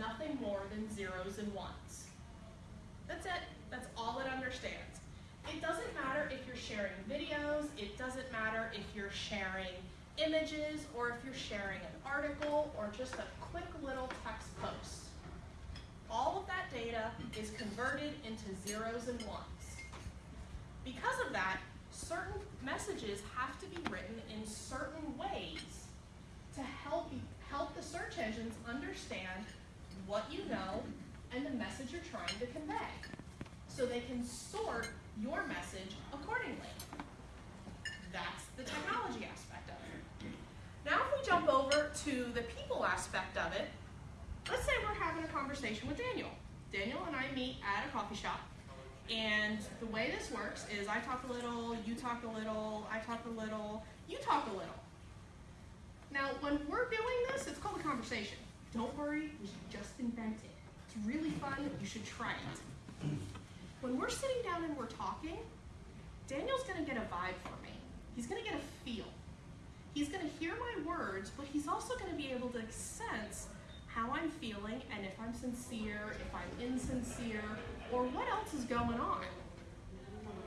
nothing more than zeros and ones. That's it. That's all it understands. It doesn't matter if you're sharing videos, it doesn't matter if you're sharing images, or if you're sharing an article, or just a quick little text post. All of that data is converted into zeros and ones. Because of that, certain messages have to be written in certain ways to help help the search engines understand what you know and the message you're trying to convey. So they can sort your message accordingly. That's the technology aspect of it. Now if we jump over to the people aspect of it, let's say we're having a conversation with Daniel. Daniel and I meet at a coffee shop. And the way this works is I talk a little, you talk a little, I talk a little, you talk a little. Now, when we're doing this, it's called a conversation. Don't worry, we just invented. It's really fun, you should try it. When we're sitting down and we're talking, Daniel's gonna get a vibe from me. He's gonna get a feel. He's gonna hear my words, but he's also gonna be able to sense how I'm feeling and if I'm sincere, if I'm insincere, or what else is going on.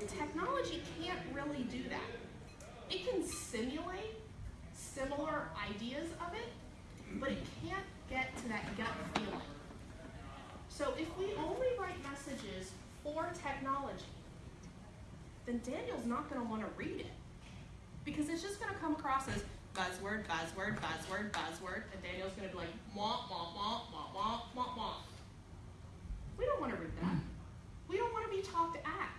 Technology can't really do that. It can simulate similar ideas of it, but it can't get to that gut feeling. So if we only write messages for technology, then Daniel's not going to want to read it because it's just going to come across as buzzword, buzzword, buzzword, buzzword, and Daniel's going to be like, womp, womp, womp, womp, womp, womp, womp. We don't want to read that. We don't want to be talked at.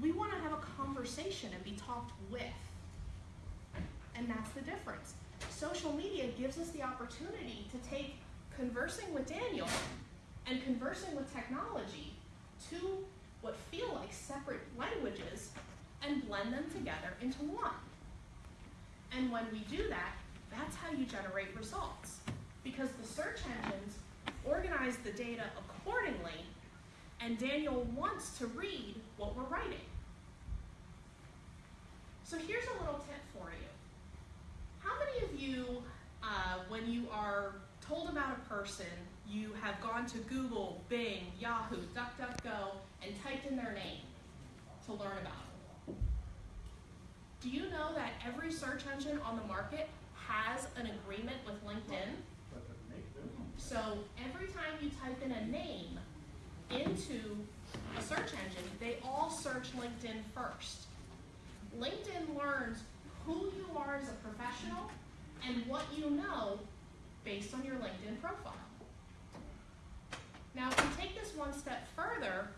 We want to have a conversation and be talked with. And that's the difference. Social media gives us the opportunity to take conversing with Daniel and conversing with technology to what feel like separate languages and blend them together into one. And when we do that, that's how you generate results. Because the search engines organize the data accordingly, and Daniel wants to read what we're writing. So here's a little tip for you. How many of you, uh, when you are told about a person, you have gone to Google, Bing, Yahoo, DuckDuckGo, and typed in their name to learn about them? Do you know that every search engine on the market has an agreement with LinkedIn? So every time you type in a name into a search engine, they all search LinkedIn first. LinkedIn learns who you are as a professional and what you know based on your LinkedIn profile. Now, if we take this one step further,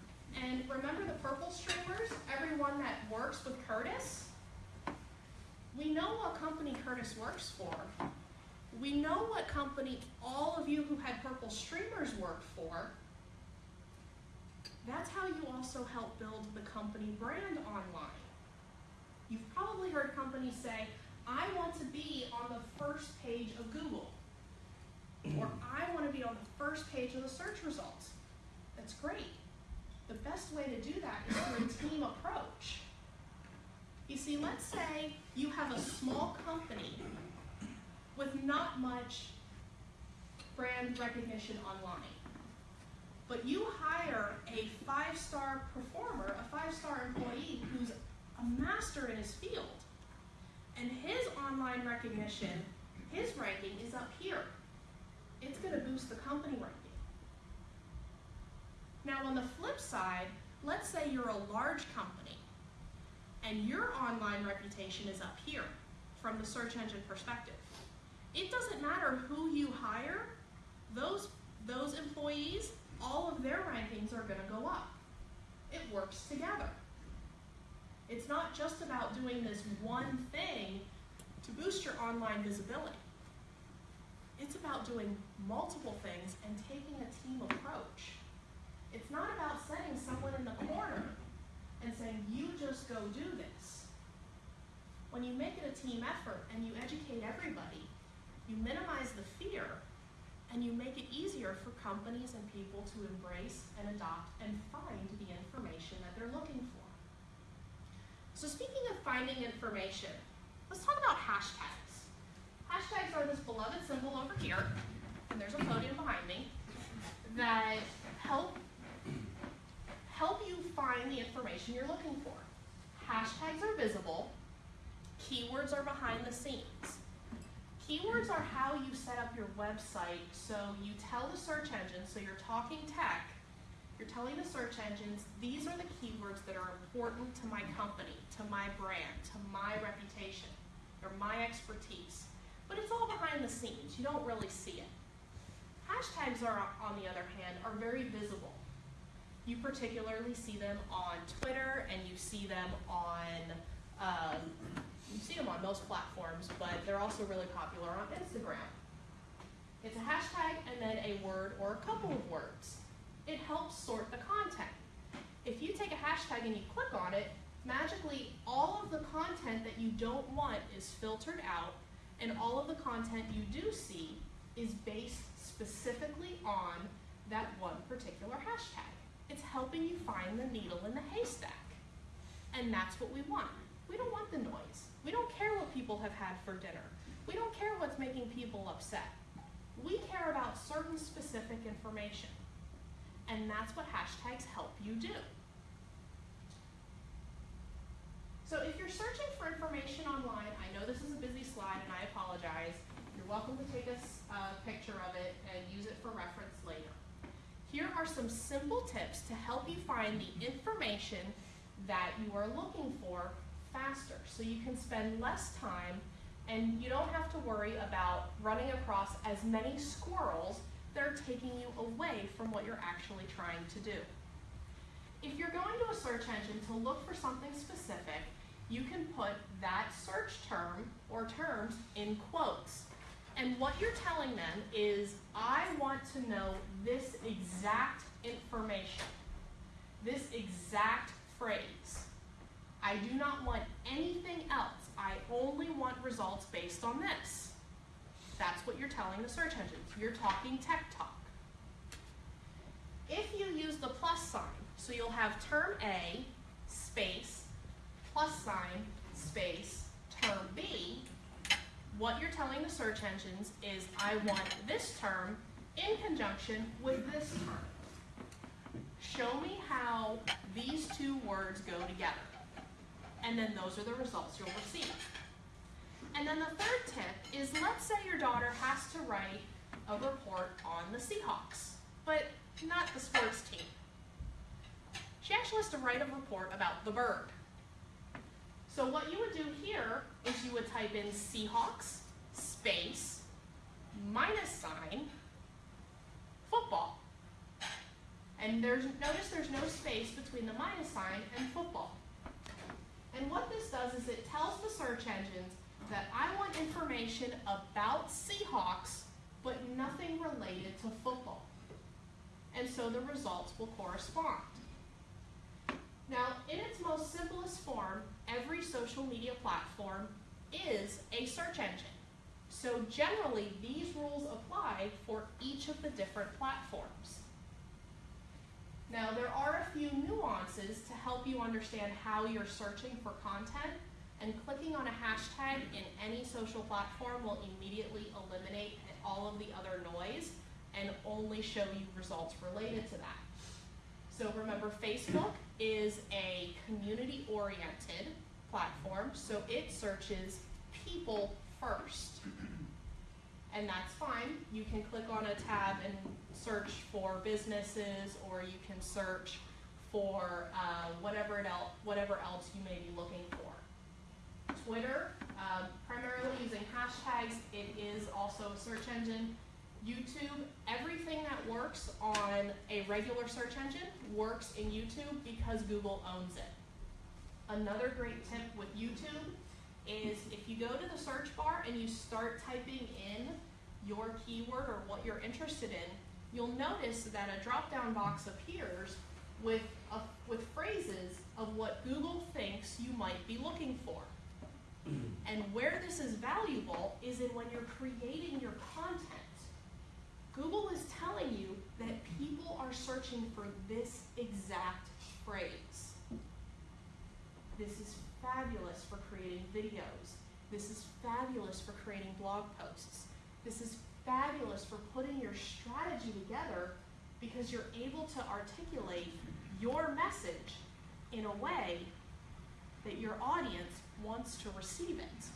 and remember the purple streamers, everyone that works with Curtis? We know what company Curtis works for. We know what company all of you who had purple streamers worked for. That's how you also help build the company brand online. You've probably heard companies say, I want to be on the first page of Google. or I want to be on the first page of the search results. That's great. The best way to do that is through a team approach. You see, let's say you have a small company with not much brand recognition online. But you hire a five-star performer, a five-star employee who's a master in his field. And his recognition, his ranking is up here. It's going to boost the company ranking. Now on the flip side, let's say you're a large company and your online reputation is up here from the search engine perspective. It doesn't matter who you hire, those, those employees, all of their rankings are going to go up. It works together. It's not just about doing this one thing to boost your online visibility. It's about doing multiple things and taking a team approach. It's not about setting someone in the corner and saying, you just go do this. When you make it a team effort and you educate everybody, you minimize the fear and you make it easier for companies and people to embrace and adopt and find the information that they're looking for. So speaking of finding information, let's talk about hashtags. Hashtags are this beloved symbol over here, and there's a podium behind me. that help help you find the information you're looking for. Hashtags are visible, keywords are behind the scenes. Keywords are how you set up your website so you tell the search engine, so you're talking tech, you're telling the search engines, these are the keywords that are important to my company, to my brand, to my reputation, or my expertise. But it's all behind the scenes, you don't really see it. Hashtags are, on the other hand, are very visible. You particularly see them on Twitter and you see them on, um, you see them on most platforms, but they're also really popular on Instagram. It's a hashtag and then a word or a couple of words. It helps sort the content. If you take a hashtag and you click on it, magically all of the content that you don't want is filtered out and all of the content you do see is based specifically on that one particular hashtag. It's helping you find the needle in the haystack. And that's what we want. We don't want the noise. We don't care what people have had for dinner. We don't care what's making people upset. We care about certain specific information. And that's what hashtags help you do. So if you're searching for information online, I know this is a busy slide and I apologize. You're welcome to take a uh, picture of it and use it for reference later. Here are some simple tips to help you find the information that you are looking for faster so you can spend less time and you don't have to worry about running across as many squirrels that are taking you away from what you're actually trying to do. If you're going to a search engine to look for something specific, you can put that search term or terms in quotes. And what you're telling them is, I want to know this exact information, this exact phrase. I do not want anything else. I only want results based on this. That's what you're telling the search engines. You're talking tech talk. If you use the plus sign, so you'll have term A, space, plus sign, space, term B, what you're telling the search engines is I want this term in conjunction with this term. Show me how these two words go together. And then those are the results you'll receive. And then the third tip is let's say your daughter has to write a report on the Seahawks, but not the sports team. She actually has to write a report about the bird. So what you would do here is you would type in Seahawks, space, minus sign, football. And there's notice there's no space between the minus sign and football. And what this does is it tells the search engines that I want information about Seahawks, but nothing related to football. And so the results will correspond. Now, in its most simplest form, every social media platform is a search engine. So generally, these rules apply for each of the different platforms. Now, there are a few nuances to help you understand how you're searching for content, and clicking on a hashtag in any social platform will immediately eliminate all of the other noise and only show you results related to that. So remember, Facebook is a community-oriented platform, so it searches people first. And that's fine. You can click on a tab and search for businesses, or you can search for uh, whatever, el whatever else you may be looking for. Twitter, um, primarily using hashtags, it is also a search engine. YouTube, everything that works on a regular search engine works in YouTube because Google owns it. Another great tip with YouTube is if you go to the search bar and you start typing in your keyword or what you're interested in, you'll notice that a drop-down box appears with, a, with phrases of what Google thinks you might be looking for. And where this is valuable is in when you're creating your content. Google is telling you that people are searching for this exact phrase. This is fabulous for creating videos. This is fabulous for creating blog posts. This is fabulous for putting your strategy together because you're able to articulate your message in a way that your audience wants to receive it.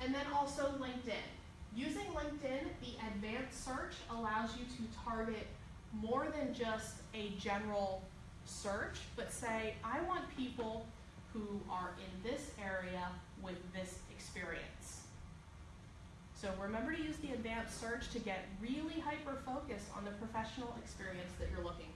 And then also LinkedIn. Using LinkedIn, the advanced search allows you to target more than just a general search, but say, I want people who are in this area with this experience. So remember to use the advanced search to get really hyper focused on the professional experience that you're looking for.